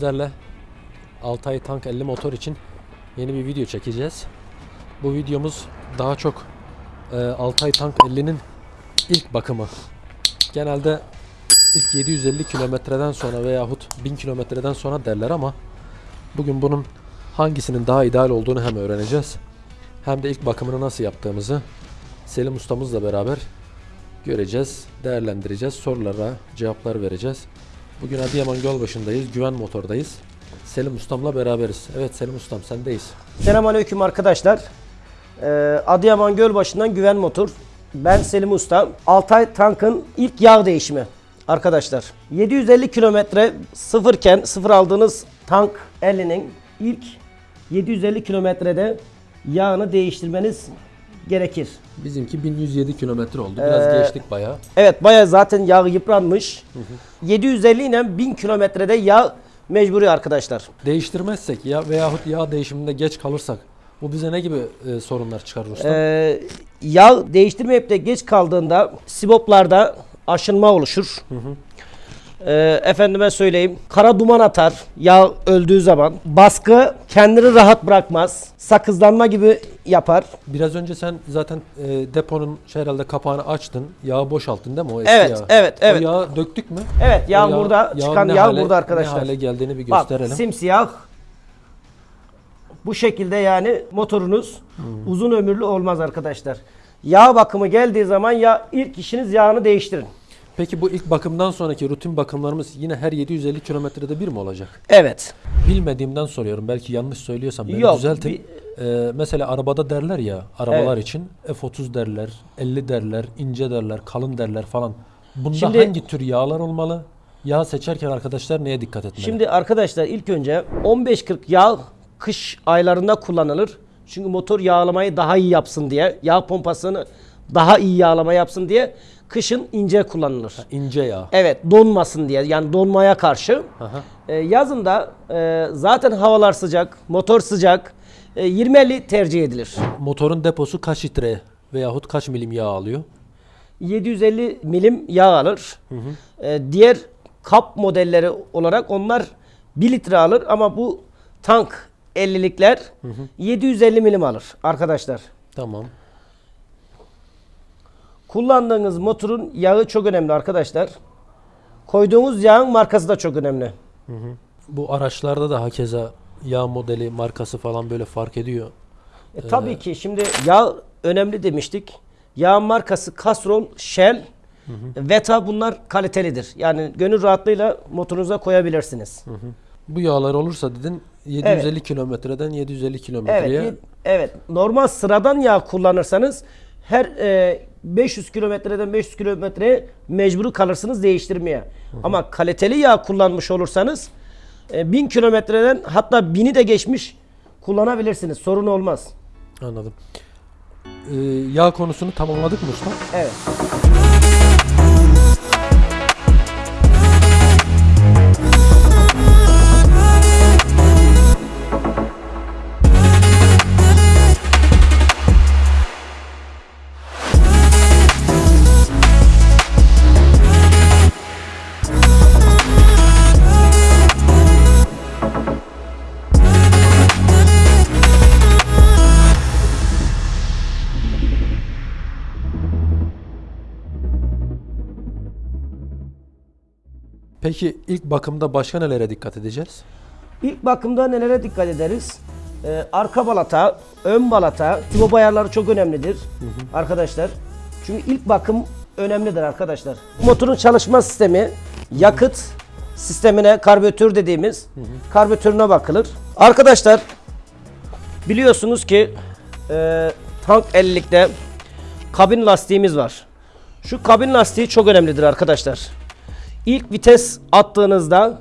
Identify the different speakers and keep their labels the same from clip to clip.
Speaker 1: sizlerle Altay Tank 50 motor için yeni bir video çekeceğiz. Bu videomuz daha çok e, Altay Tank 50'nin ilk bakımı. Genelde ilk 750 kilometreden sonra veyahut 1000 kilometreden sonra derler ama bugün bunun hangisinin daha ideal olduğunu hem öğreneceğiz hem de ilk bakımını nasıl yaptığımızı Selim ustamızla beraber göreceğiz, değerlendireceğiz, sorulara cevaplar vereceğiz. Bugün Adıyaman Gölbaşı'ndayız, Güven Motor'dayız. Selim ustamla beraberiz. Evet Selim ustam sendeyiz.
Speaker 2: Selamünaleyküm arkadaşlar. Ee, Adıyaman Gölbaşı'ndan Güven Motor. Ben Selim Usta. Altay Tank'ın ilk yağ değişimi arkadaşlar. 750 kilometre sıfırken sıfır aldığınız tank 50'nin ilk 750 kilometrede yağını değiştirmeniz gerekir.
Speaker 1: Bizimki 1107 kilometre oldu. Biraz
Speaker 2: Ee,
Speaker 1: geçtik bayağı.
Speaker 2: Evet bayağı zaten yağ yıpranmış. 750 ile 1000 kilometrede yağ mecburi arkadaşlar.
Speaker 1: Değiştirmezsek ya veyahut yağ değişiminde geç kalırsak bu bize ne gibi e, sorunlar çıkarır ustam?
Speaker 2: Ee, yağ değiştirmeyip de geç kaldığında siboplarda aşınma oluşur. Ee, efendime söyleyeyim kara duman atar yağ öldüğü zaman. Baskı kendini rahat bırakmaz. Sakızlanma gibi yapar.
Speaker 1: Biraz önce sen zaten e, deponun şey herhalde kapağını açtın. Yağı boşalttın değil mi o eski
Speaker 2: Evet,
Speaker 1: yağı?
Speaker 2: evet, evet.
Speaker 1: O yağı döktük mü?
Speaker 2: Evet yağ,
Speaker 1: O
Speaker 2: burada çıkan yağ
Speaker 1: hale-
Speaker 2: burada arkadaşlar.
Speaker 1: Ne hale geldiğini bir
Speaker 2: Bak
Speaker 1: gösterelim.
Speaker 2: simsiyah. Bu şekilde yani motorunuz
Speaker 1: Hmm.
Speaker 2: uzun ömürlü olmaz arkadaşlar. Yağ bakımı geldiği zaman ya ilk işiniz yağını değiştirin.
Speaker 1: Peki bu ilk bakımdan sonraki rutin bakımlarımız yine her 750 kilometrede bir mi olacak?
Speaker 2: Evet.
Speaker 1: Bilmediğimden soruyorum. Belki yanlış söylüyorsam beni
Speaker 2: Yok,
Speaker 1: düzeltin. Ee, mesela arabada derler ya, arabalar
Speaker 2: Evet.
Speaker 1: için F30 derler, 50 derler, ince derler, kalın derler falan. Bunda
Speaker 2: Şimdi-
Speaker 1: hangi tür yağlar olmalı? Yağ seçerken arkadaşlar neye dikkat etmeli?
Speaker 2: Şimdi arkadaşlar ilk önce 15-40 yağ kış aylarında kullanılır. Çünkü motor yağlamayı daha iyi yapsın diye, yağ pompasını daha iyi yağlama yapsın diye kışın ince kullanılır.
Speaker 1: ince yağ.
Speaker 2: Evet donmasın diye yani donmaya karşı.
Speaker 1: Aha.
Speaker 2: Ee, yazın da e, zaten havalar sıcak, motor sıcak. E, 20-50 tercih edilir.
Speaker 1: Motorun deposu kaç litre veyahut kaç milim yağ alıyor?
Speaker 2: 750 milim yağ alır. E, diğer kap modelleri olarak onlar 1 litre alır ama bu tank 50'likler 750 milim alır arkadaşlar.
Speaker 1: Tamam.
Speaker 2: Kullandığınız motorun yağı çok önemli arkadaşlar. Koyduğunuz yağın markası da çok önemli.
Speaker 1: Bu araçlarda da hakeza yağ modeli, markası falan böyle fark ediyor.
Speaker 2: E, tabii ki şimdi yağ önemli demiştik. Yağ markası Castrol, Shell, Veta bunlar kalitelidir. Yani gönül rahatlığıyla motorunuza koyabilirsiniz.
Speaker 1: Bu yağlar olursa dedin 750 kilometreden 750 kilometreye
Speaker 2: Evet, evet. Normal sıradan yağ kullanırsanız her e, 500 kilometreden 500 kilometreye mecbur kalırsınız değiştirmeye. Ama kaliteli yağ kullanmış olursanız e, 1000 kilometreden hatta 1000'i de geçmiş kullanabilirsiniz. Sorun olmaz.
Speaker 1: anladım. Ee, yağ konusunu tamamladık mı usta?
Speaker 2: Evet.
Speaker 1: Peki ilk bakımda başka nelere dikkat edeceğiz?
Speaker 2: İlk bakımda nelere dikkat ederiz? Ee, arka balata, ön balata, tübo ayarları çok önemlidir arkadaşlar. Çünkü ilk bakım önemlidir arkadaşlar. Motorun çalışma sistemi, yakıt sistemine karbüratör dediğimiz karbüratörüne bakılır. Arkadaşlar biliyorsunuz ki e, tank 50'likte kabin lastiğimiz var. Şu kabin lastiği çok önemlidir arkadaşlar. İlk vites attığınızda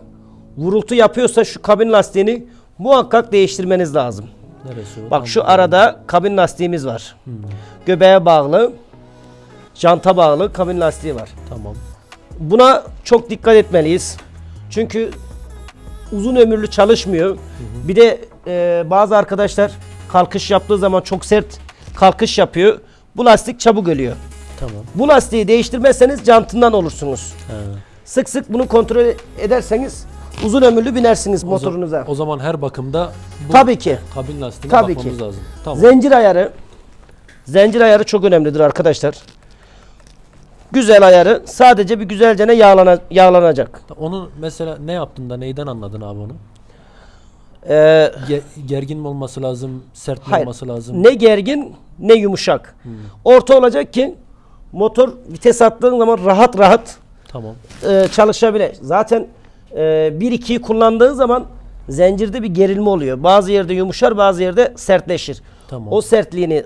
Speaker 2: vurultu yapıyorsa şu kabin lastiğini muhakkak değiştirmeniz lazım.
Speaker 1: Neresi?
Speaker 2: Bak şu arada kabin lastiğimiz var. Göbeğe bağlı, janta bağlı kabin lastiği var.
Speaker 1: Tamam.
Speaker 2: Buna çok dikkat etmeliyiz. Çünkü uzun ömürlü çalışmıyor. Bir de e, bazı arkadaşlar kalkış yaptığı zaman çok sert kalkış yapıyor. Bu lastik çabuk ölüyor.
Speaker 1: Tamam.
Speaker 2: Bu lastiği değiştirmezseniz jantından olursunuz.
Speaker 1: Ha.
Speaker 2: Sık sık bunu kontrol ederseniz uzun ömürlü binersiniz
Speaker 1: O za-
Speaker 2: motorunuza.
Speaker 1: O zaman her bakımda bu
Speaker 2: Tabii ki.
Speaker 1: kabin lastiğine
Speaker 2: Tabii
Speaker 1: bakmamız
Speaker 2: ki.
Speaker 1: lazım. Tamam.
Speaker 2: Zincir ayarı. Zincir ayarı çok önemlidir arkadaşlar. Güzel ayarı sadece bir güzelce yağlana, yağlanacak.
Speaker 1: Onun mesela ne yaptın da neyden anladın abi onu?
Speaker 2: Ee,
Speaker 1: Ge- gergin mi olması lazım, sert mi
Speaker 2: hayır.
Speaker 1: olması lazım?
Speaker 2: Ne gergin ne yumuşak.
Speaker 1: Hmm.
Speaker 2: Orta olacak ki motor vites attığın zaman rahat rahat
Speaker 1: Tamam.
Speaker 2: e, çalışabilir. Zaten e, 1-2'yi kullandığın zaman zincirde bir gerilme oluyor. Bazı yerde yumuşar bazı yerde sertleşir.
Speaker 1: Tamam.
Speaker 2: O sertliğini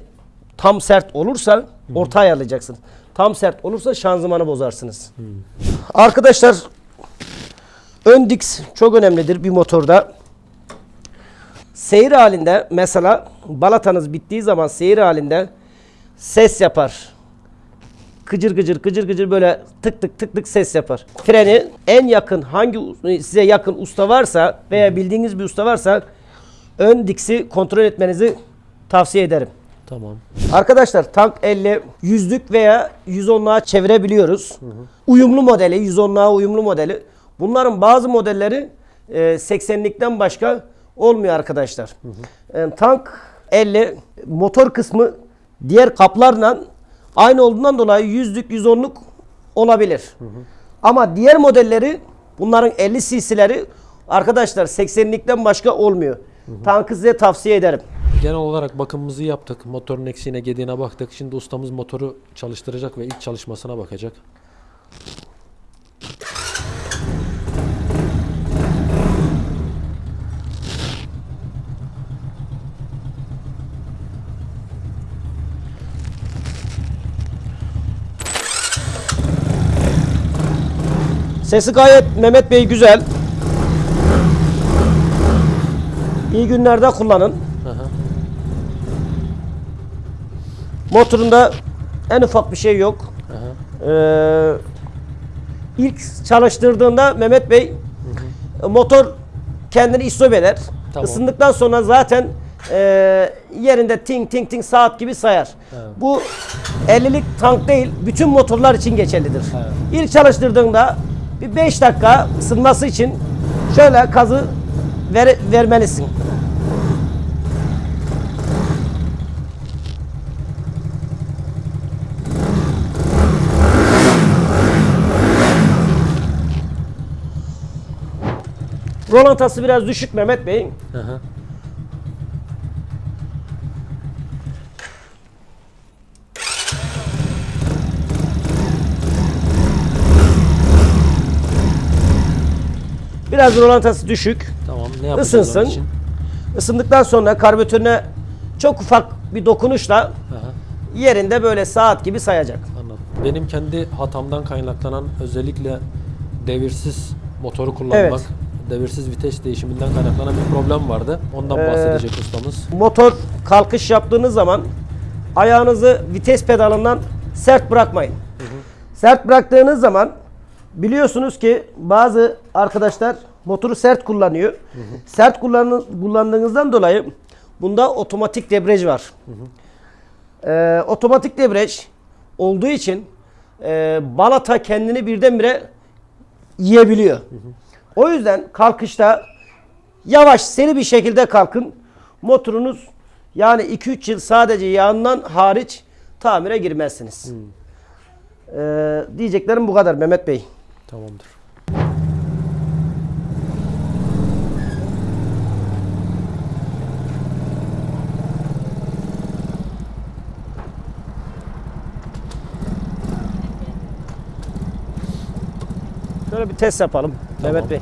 Speaker 2: tam sert olursa orta ayarlayacaksın. Tam sert olursa şanzımanı bozarsınız. Arkadaşlar ön diks çok önemlidir bir motorda. Seyir halinde mesela balatanız bittiği zaman seyir halinde ses yapar. Gıcır gıcır gıcır gıcır böyle tık tık tık tık ses yapar. Freni en yakın hangi size yakın usta varsa veya bildiğiniz bir usta varsa ön diksi kontrol etmenizi tavsiye ederim.
Speaker 1: Tamam.
Speaker 2: Arkadaşlar tank 50 yüzlük veya 110'luğa çevirebiliyoruz. Uyumlu modeli, 110'luğa uyumlu modeli. Bunların bazı modelleri e, 80'likten başka olmuyor arkadaşlar. E, tank 50 motor kısmı diğer kaplarla aynı olduğundan dolayı yüzlük, 110'luk olabilir. Ama diğer modelleri bunların 50 cc'leri arkadaşlar 80'likten başka olmuyor. Tankı size tavsiye ederim.
Speaker 1: Genel olarak bakımımızı yaptık. Motorun eksiğine gediğine baktık. Şimdi ustamız motoru çalıştıracak ve ilk çalışmasına bakacak.
Speaker 2: Sesi gayet Mehmet Bey güzel. İyi günlerde kullanın.
Speaker 1: Hı hı.
Speaker 2: Motorunda en ufak bir şey yok.
Speaker 1: Hı hı.
Speaker 2: Ee, ilk çalıştırdığında Mehmet Bey motor kendini istop eder.
Speaker 1: Tamam.
Speaker 2: Isındıktan sonra zaten e, yerinde ting ting ting saat gibi sayar.
Speaker 1: Evet.
Speaker 2: Bu 50'lik tank değil, bütün motorlar için geçerlidir.
Speaker 1: Evet.
Speaker 2: İlk çalıştırdığında bir 5 dakika ısınması için şöyle kazı ver, vermelisin. Rolantası biraz düşük Mehmet Bey. Biraz rolantası düşük.
Speaker 1: Tamam. Ne yapacağız onun
Speaker 2: Isınsın.
Speaker 1: için?
Speaker 2: Isındıktan sonra karbüratörüne çok ufak bir dokunuşla yerinde böyle saat gibi sayacak.
Speaker 1: Anladım. Benim kendi hatamdan kaynaklanan özellikle devirsiz motoru kullanmak,
Speaker 2: Evet.
Speaker 1: devirsiz vites değişiminden kaynaklanan bir problem vardı. Ondan
Speaker 2: Ee,
Speaker 1: bahsedecek ustamız.
Speaker 2: Motor kalkış yaptığınız zaman ayağınızı vites pedalından sert bırakmayın. Sert bıraktığınız zaman biliyorsunuz ki bazı arkadaşlar motoru sert kullanıyor. Sert kullan kullandığınızdan dolayı bunda otomatik debriyaj var. Ee, otomatik debriyaj olduğu için e, balata kendini birdenbire yiyebiliyor. O yüzden kalkışta yavaş seri bir şekilde kalkın. Motorunuz yani 2-3 yıl sadece yağından hariç tamire girmezsiniz. Ee, diyeceklerim bu kadar Mehmet Bey.
Speaker 1: Tamamdır.
Speaker 2: Şöyle bir test yapalım Mehmet Bey.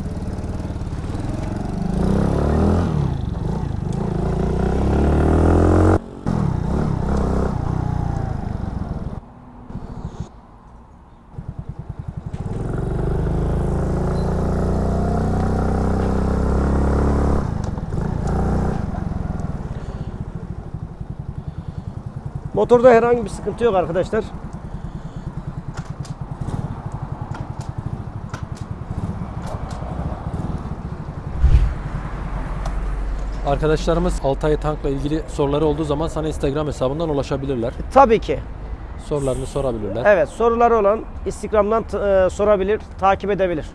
Speaker 2: Motorda herhangi bir sıkıntı yok arkadaşlar.
Speaker 1: Arkadaşlarımız Altay Tank'la ilgili soruları olduğu zaman sana Instagram hesabından ulaşabilirler.
Speaker 2: Tabii ki.
Speaker 1: Sorularını sorabilirler.
Speaker 2: Evet soruları olan Instagram'dan e, sorabilir, takip edebilir.